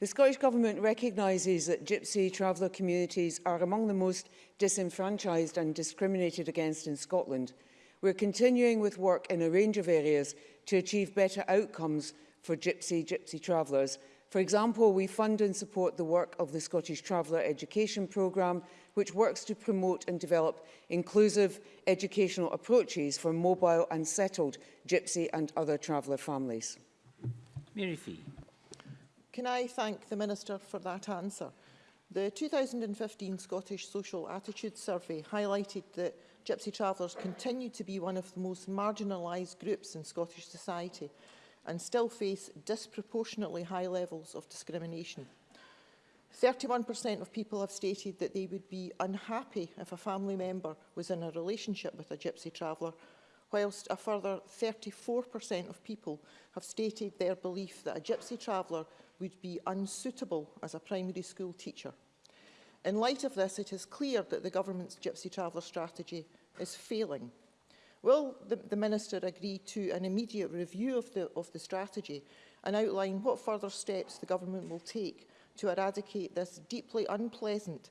The Scottish Government recognises that gypsy traveller communities are among the most disenfranchised and discriminated against in Scotland – We're continuing with work in a range of areas to achieve better outcomes for Gypsy Gypsy travellers. For example, we fund and support the work of the Scottish Traveller Education Programme, which works to promote and develop inclusive educational approaches for mobile and settled Gypsy and other traveller families. Mary Fee. Can I thank the Minister for that answer? The 2015 Scottish Social Attitudes Survey highlighted that gypsy travellers continue to be one of the most marginalised groups in Scottish society and still face disproportionately high levels of discrimination. 31% of people have stated that they would be unhappy if a family member was in a relationship with a gypsy traveller, whilst a further 34% of people have stated their belief that a gypsy traveller would be unsuitable as a primary school teacher. In light of this, it is clear that the government's Gypsy Traveller strategy is failing. Will the, the Minister agree to an immediate review of the, of the strategy and outline what further steps the government will take to eradicate this deeply unpleasant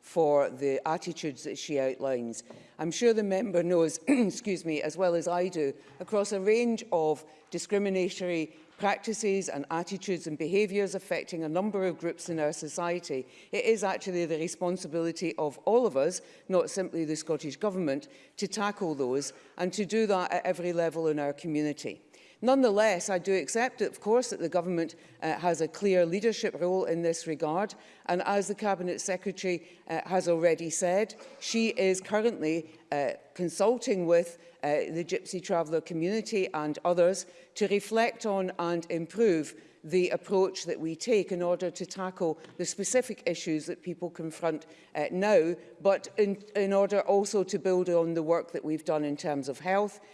for the attitudes that she outlines. I'm sure the member knows, excuse me, as well as I do, across a range of discriminatory practices and attitudes and behaviours affecting a number of groups in our society. It is actually the responsibility of all of us, not simply the Scottish Government, to tackle those and to do that at every level in our community. Nonetheless, I do accept, of course, that the government uh, has a clear leadership role in this regard. And as the Cabinet Secretary uh, has already said, she is currently uh, consulting with uh, the Gypsy Traveller community and others to reflect on and improve the approach that we take in order to tackle the specific issues that people confront uh, now, but in, in order also to build on the work that we've done in terms of health,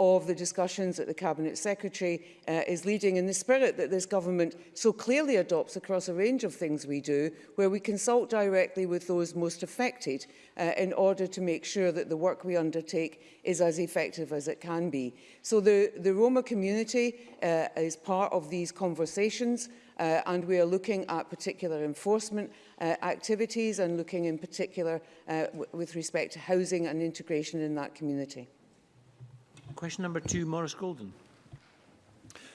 of the discussions that the Cabinet Secretary uh, is leading in the spirit that this government so clearly adopts across a range of things we do, where we consult directly with those most affected uh, in order to make sure that the work we undertake is as effective as it can be. So the, the Roma community uh, is part of these conversations uh, and we are looking at particular enforcement uh, activities and looking in particular uh, with respect to housing and integration in that community. Question number two, Maurice Golden.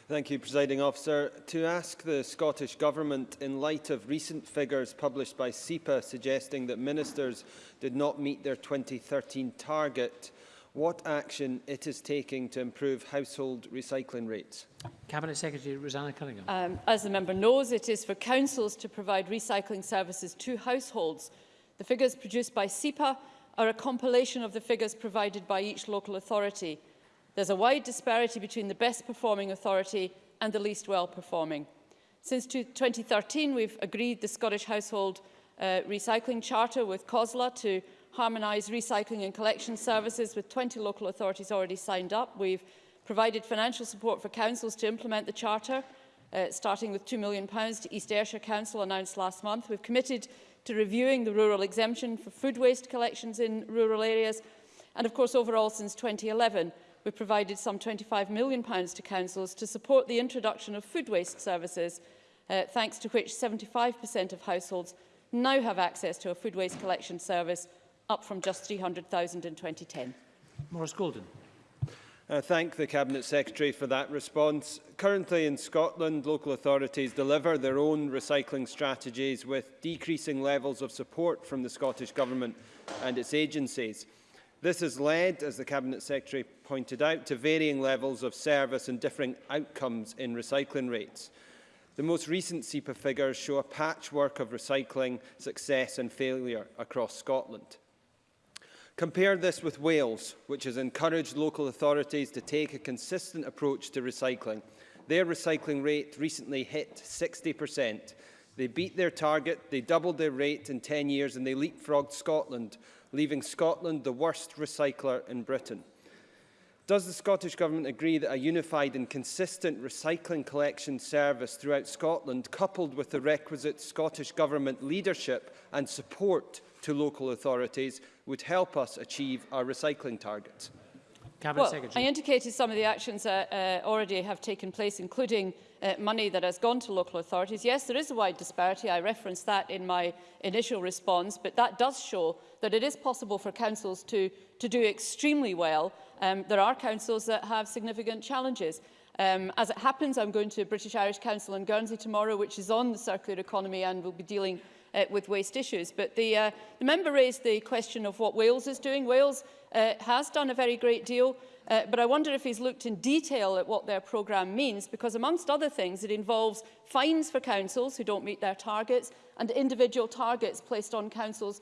Thank you, Presiding Officer. To ask the Scottish Government, in light of recent figures published by SEPA suggesting that ministers did not meet their 2013 target, what action it is taking to improve household recycling rates. Cabinet Secretary Rosanna Cunningham. Um, as the member knows, it is for councils to provide recycling services to households. The figures produced by SEPA are a compilation of the figures provided by each local authority. There's a wide disparity between the best performing authority and the least well performing. Since 2013, we've agreed the Scottish Household uh, Recycling Charter with COSLA to harmonise recycling and collection services with 20 local authorities already signed up. We've provided financial support for councils to implement the charter, uh, starting with £2 million to East Ayrshire Council announced last month. We've committed to reviewing the rural exemption for food waste collections in rural areas. And of course, overall, since 2011, we provided some £25 million to councils to support the introduction of food waste services, uh, thanks to which 75% of households now have access to a food waste collection service, up from just 300,000 in 2010. Morris Golden. I uh, thank the Cabinet Secretary for that response. Currently in Scotland, local authorities deliver their own recycling strategies with decreasing levels of support from the Scottish Government and its agencies. This has led, as the Cabinet Secretary pointed out, to varying levels of service and differing outcomes in recycling rates. The most recent SEPA figures show a patchwork of recycling success and failure across Scotland. Compare this with Wales, which has encouraged local authorities to take a consistent approach to recycling. Their recycling rate recently hit 60%. They beat their target, they doubled their rate in 10 years and they leapfrogged Scotland leaving Scotland the worst recycler in Britain. Does the Scottish Government agree that a unified and consistent recycling collection service throughout Scotland, coupled with the requisite Scottish Government leadership and support to local authorities, would help us achieve our recycling targets? Cabinet well, Secretary. I indicated some of the actions that uh, already have taken place, including uh, money that has gone to local authorities. Yes, there is a wide disparity. I referenced that in my initial response, but that does show that it is possible for councils to, to do extremely well. Um, there are councils that have significant challenges. Um, as it happens, I'm going to British Irish Council in Guernsey tomorrow, which is on the circular economy and will be dealing uh, with waste issues. But the, uh, the member raised the question of what Wales is doing. Wales uh, has done a very great deal, uh, but I wonder if he's looked in detail at what their programme means, because amongst other things, it involves fines for councils who don't meet their targets and individual targets placed on councils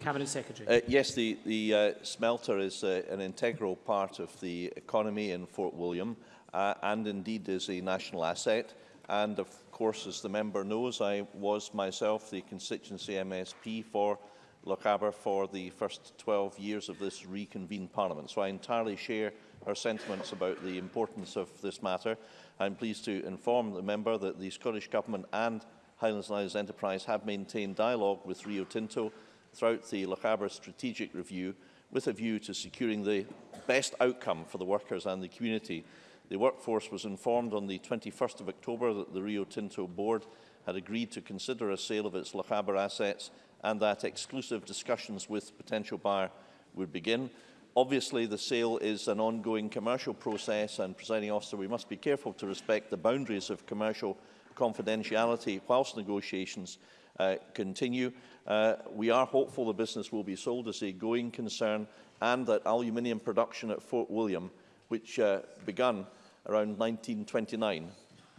Cabinet Secretary. Uh, yes, the, the uh, smelter is uh, an integral part of the economy in Fort William uh, and indeed is a national asset. And of course, as the member knows, I was myself the constituency MSP for Lochaber for the first 12 years of this reconvened parliament. So I entirely share her sentiments about the importance of this matter. I'm pleased to inform the member that the Scottish Government and Highlands and Islands Enterprise have maintained dialogue with Rio Tinto throughout the Lochaber strategic review with a view to securing the best outcome for the workers and the community. The workforce was informed on the 21st of October that the Rio Tinto board had agreed to consider a sale of its Lochaber assets and that exclusive discussions with potential buyer would begin. Obviously, the sale is an ongoing commercial process and, presiding officer, we must be careful to respect the boundaries of commercial confidentiality whilst negotiations uh, continue. Uh, we are hopeful the business will be sold as a going concern and that aluminium production at Fort William, which uh, began around 1929,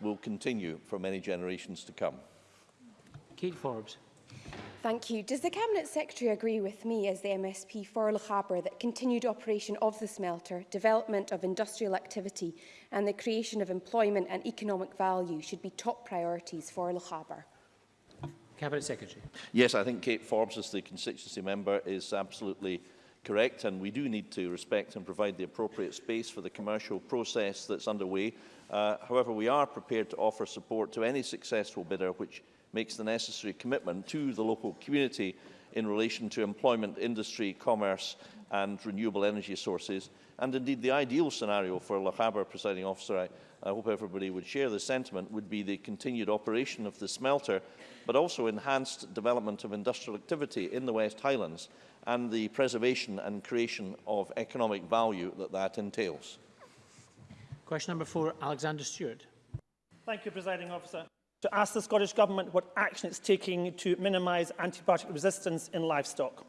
will continue for many generations to come. Kate Forbes. Thank you. Does the Cabinet Secretary agree with me as the MSP for Lochaber that continued operation of the smelter, development of industrial activity and the creation of employment and economic value should be top priorities for Lochaber? Cabinet Secretary. Yes, I think Kate Forbes as the constituency member is absolutely correct and we do need to respect and provide the appropriate space for the commercial process that's underway. Uh, however, we are prepared to offer support to any successful bidder which makes the necessary commitment to the local community in relation to employment, industry, commerce and renewable energy sources. And indeed, the ideal scenario for Lochaber, presiding officer, I, I hope everybody would share the sentiment, would be the continued operation of the smelter, but also enhanced development of industrial activity in the West Highlands and the preservation and creation of economic value that that entails. Question number four, Alexander Stewart. Thank you, presiding officer. to ask the Scottish Government what action it's taking to minimise antibiotic resistance in livestock.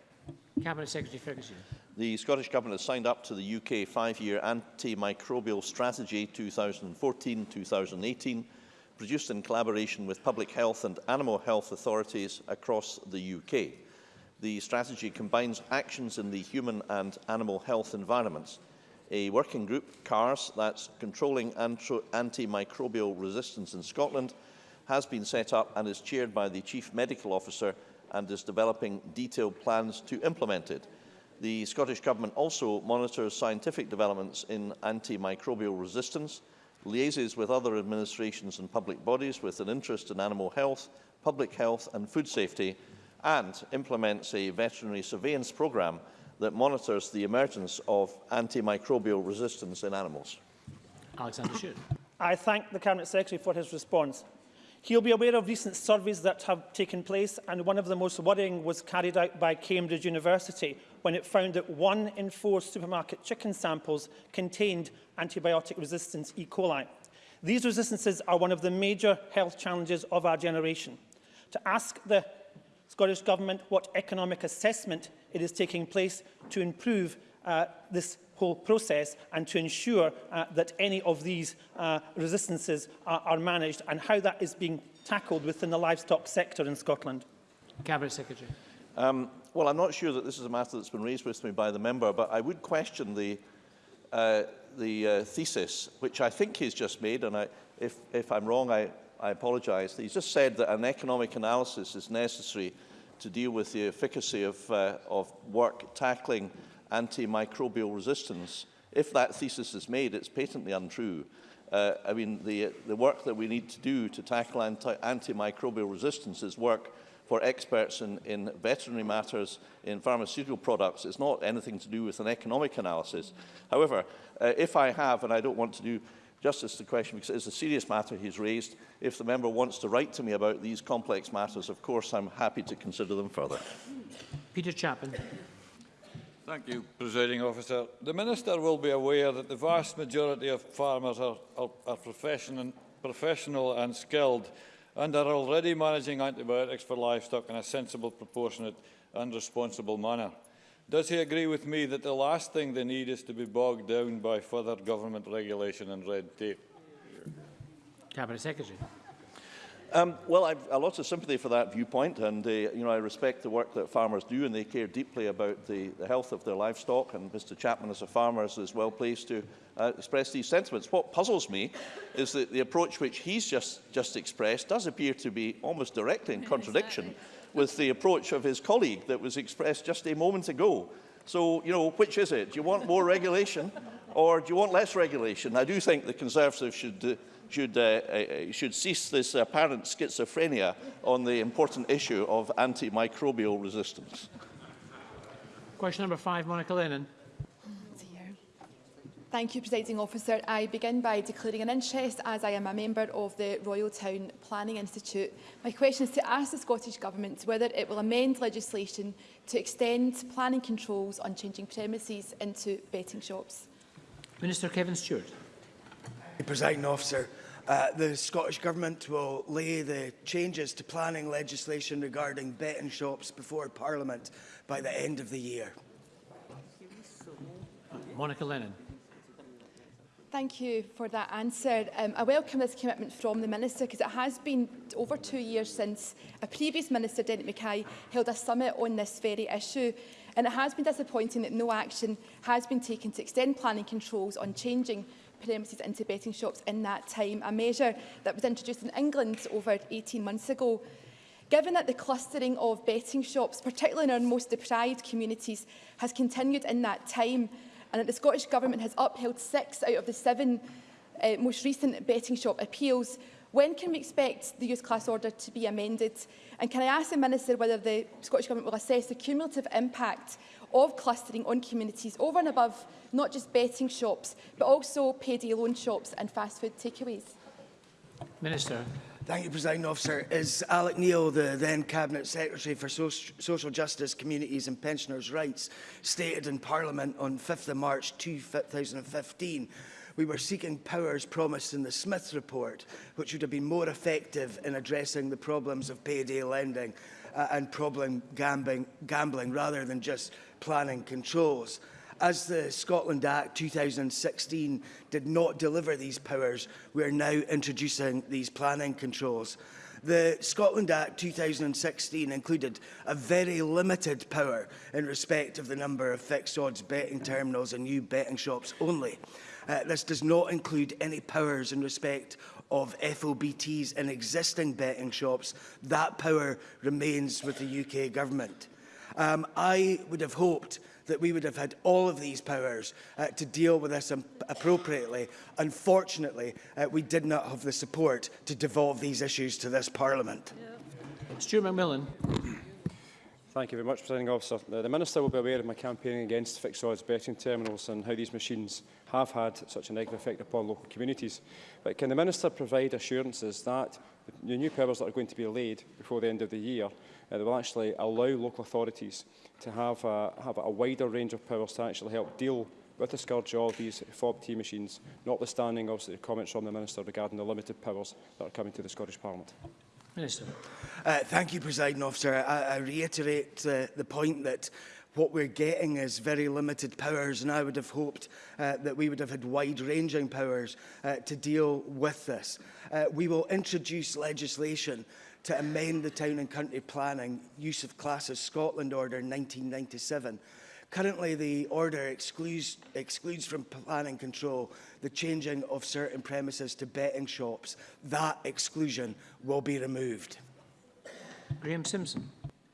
Cabinet Secretary Ferguson. The Scottish Government has signed up to the UK five-year antimicrobial strategy 2014-2018, produced in collaboration with public health and animal health authorities across the UK. The strategy combines actions in the human and animal health environments. A working group, CARS, that's Controlling Antro Antimicrobial Resistance in Scotland, has been set up and is chaired by the Chief Medical Officer and is developing detailed plans to implement it. The Scottish Government also monitors scientific developments in antimicrobial resistance, liaises with other administrations and public bodies with an interest in animal health, public health and food safety, and implements a veterinary surveillance programme that monitors the emergence of antimicrobial resistance in animals. Alexander Sheard. I thank the Cabinet Secretary for his response. He'll be aware of recent surveys that have taken place, and one of the most worrying was carried out by Cambridge University when it found that one in four supermarket chicken samples contained antibiotic-resistant E. coli. These resistances are one of the major health challenges of our generation. To ask the Scottish Government what economic assessment it is taking place to improve uh, this whole process and to ensure uh, that any of these uh, resistances are, are managed and how that is being tackled within the livestock sector in Scotland? Cabinet Secretary. Um, well, I'm not sure that this is a matter that's been raised with me by the member, but I would question the, uh, the uh, thesis, which I think he's just made, and I, if, if I'm wrong, I, I apologise. He's just said that an economic analysis is necessary to deal with the efficacy of, uh, of work tackling antimicrobial resistance, if that thesis is made, it's patently untrue. Uh, I mean, the, the work that we need to do to tackle anti antimicrobial resistance is work for experts in, in veterinary matters, in pharmaceutical products. It's not anything to do with an economic analysis. However, uh, if I have, and I don't want to do justice to the question because it's a serious matter he's raised, if the member wants to write to me about these complex matters, of course I'm happy to consider them further. Peter Chapman. Thank you, Presiding Officer. The Minister will be aware that the vast majority of farmers are, are, are profession and, professional and skilled and are already managing antibiotics for livestock in a sensible, proportionate and responsible manner. Does he agree with me that the last thing they need is to be bogged down by further government regulation and red tape? Cabinet Secretary. Um, well, I've a lot of sympathy for that viewpoint, and uh, you know, I respect the work that farmers do, and they care deeply about the, the health of their livestock, and Mr Chapman, as a farmer, is well placed to uh, express these sentiments. What puzzles me is that the approach which he's just, just expressed does appear to be almost directly in contradiction exactly. with the approach of his colleague that was expressed just a moment ago. So, you know, which is it? Do you want more regulation or do you want less regulation? I do think the Conservatives should uh, should, uh, uh, uh, should cease this apparent schizophrenia on the important issue of antimicrobial resistance. Question number five, Monica Lennon. Thank you, Presiding Officer. I begin by declaring an interest as I am a member of the Royal Town Planning Institute. My question is to ask the Scottish Government whether it will amend legislation to extend planning controls on changing premises into betting shops. Minister Kevin Stewart. Presiding Officer, Uh, the Scottish Government will lay the changes to planning legislation regarding betting shops before Parliament by the end of the year. Monica Lennon. Thank you for that answer. Um, I welcome this commitment from the Minister because it has been over two years since a previous Minister, Dennett Mackay, held a summit on this very issue. And it has been disappointing that no action has been taken to extend planning controls on changing premises into betting shops in that time, a measure that was introduced in England over 18 months ago. Given that the clustering of betting shops, particularly in our most deprived communities, has continued in that time, and that the Scottish Government has upheld six out of the seven uh, most recent betting shop appeals, when can we expect the youth class order to be amended? And can I ask the Minister whether the Scottish Government will assess the cumulative impact of clustering on communities over and above not just betting shops, but also payday loan shops and fast food takeaways? Minister. Thank you, President Officer. Is Alec Neil, the then Cabinet Secretary for so Social Justice, Communities and Pensioners' Rights, stated in Parliament on 5 th of March 2015 we were seeking powers promised in the Smith report, which would have been more effective in addressing the problems of payday lending uh, and problem gambling, gambling rather than just planning controls. As the Scotland Act 2016 did not deliver these powers, we are now introducing these planning controls. The Scotland Act 2016 included a very limited power in respect of the number of fixed odds betting terminals and new betting shops only. Uh, this does not include any powers in respect of FOBTs in existing betting shops. That power remains with the UK Government. Um, I would have hoped that we would have had all of these powers uh, to deal with this appropriately. Unfortunately, uh, we did not have the support to devolve these issues to this Parliament. Yeah. Stuart McMillan. Thank you very much, Presiding Officer. Uh, the Minister will be aware of my campaigning against fixed odds betting terminals and how these machines have had such a negative effect upon local communities. But can the Minister provide assurances that the new powers that are going to be laid before the end of the year uh, that will actually allow local authorities to have a, have a wider range of powers to actually help deal with the scourge of these fob tea machines, notwithstanding obviously the comments from the Minister regarding the limited powers that are coming to the Scottish Parliament. Minister. Uh, thank you, President Officer. I, I reiterate uh, the point that what we're getting is very limited powers and I would have hoped uh, that we would have had wide-ranging powers uh, to deal with this. Uh, we will introduce legislation to amend the Town and Country Planning Use of Classes Scotland Order 1997. Currently, the order excludes, excludes from planning control the changing of certain premises to betting shops. That exclusion will be removed. Graham Simpson.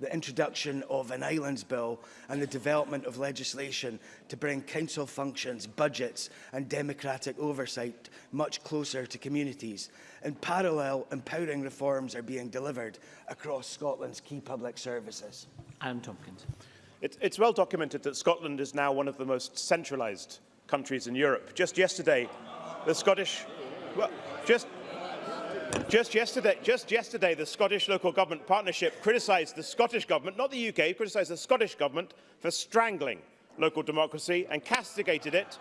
the introduction of an Islands Bill and the development of legislation to bring council functions, budgets and democratic oversight much closer to communities. In parallel, empowering reforms are being delivered across Scotland's key public services. Adam Tompkins. It, it's well documented that Scotland is now one of the most centralised countries in Europe. Just yesterday, the Scottish... Well, just just yesterday, just yesterday, the Scottish Local Government Partnership criticised the Scottish Government, not the UK, criticised the Scottish Government for strangling local democracy and castigated it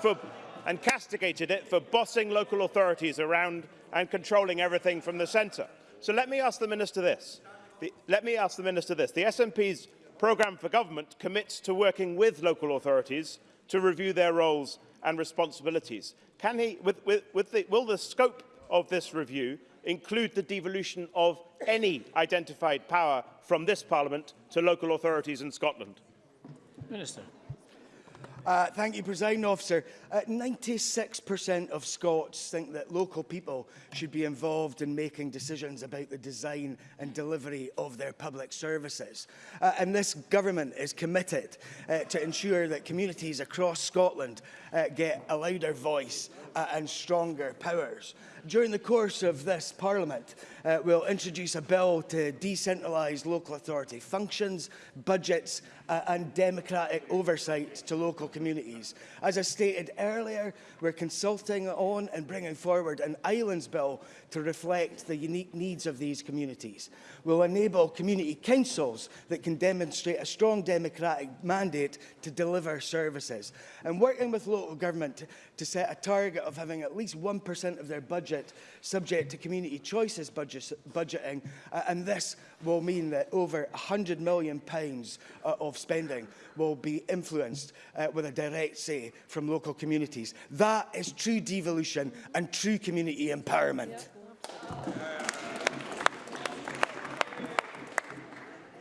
for and castigated it for bossing local authorities around and controlling everything from the centre. So let me ask the Minister this. The, let me ask the Minister this. The SNP's programme for government commits to working with local authorities to review their roles and responsibilities. Can he, with, with, with the, will the scope of this review include the devolution of any identified power from this Parliament to local authorities in Scotland? Minister. Uh, thank you, President Officer. 96% uh, of Scots think that local people should be involved in making decisions about the design and delivery of their public services. Uh, and this government is committed uh, to ensure that communities across Scotland uh, get a louder voice uh, and stronger powers. during the course of this Parliament, uh, we'll introduce a bill to decentralise local authority functions, budgets uh, and democratic oversight to local communities. As I stated earlier, we're consulting on and bringing forward an islands bill to reflect the unique needs of these communities. We'll enable community councils that can demonstrate a strong democratic mandate to deliver services. And working with local government to set a target of having at least 1% of their budget budget subject to community choices budget, budgeting, uh, and this will mean that over £100 million pounds, uh, of spending will be influenced uh, with a direct say from local communities. That is true devolution and true community empowerment. Yeah.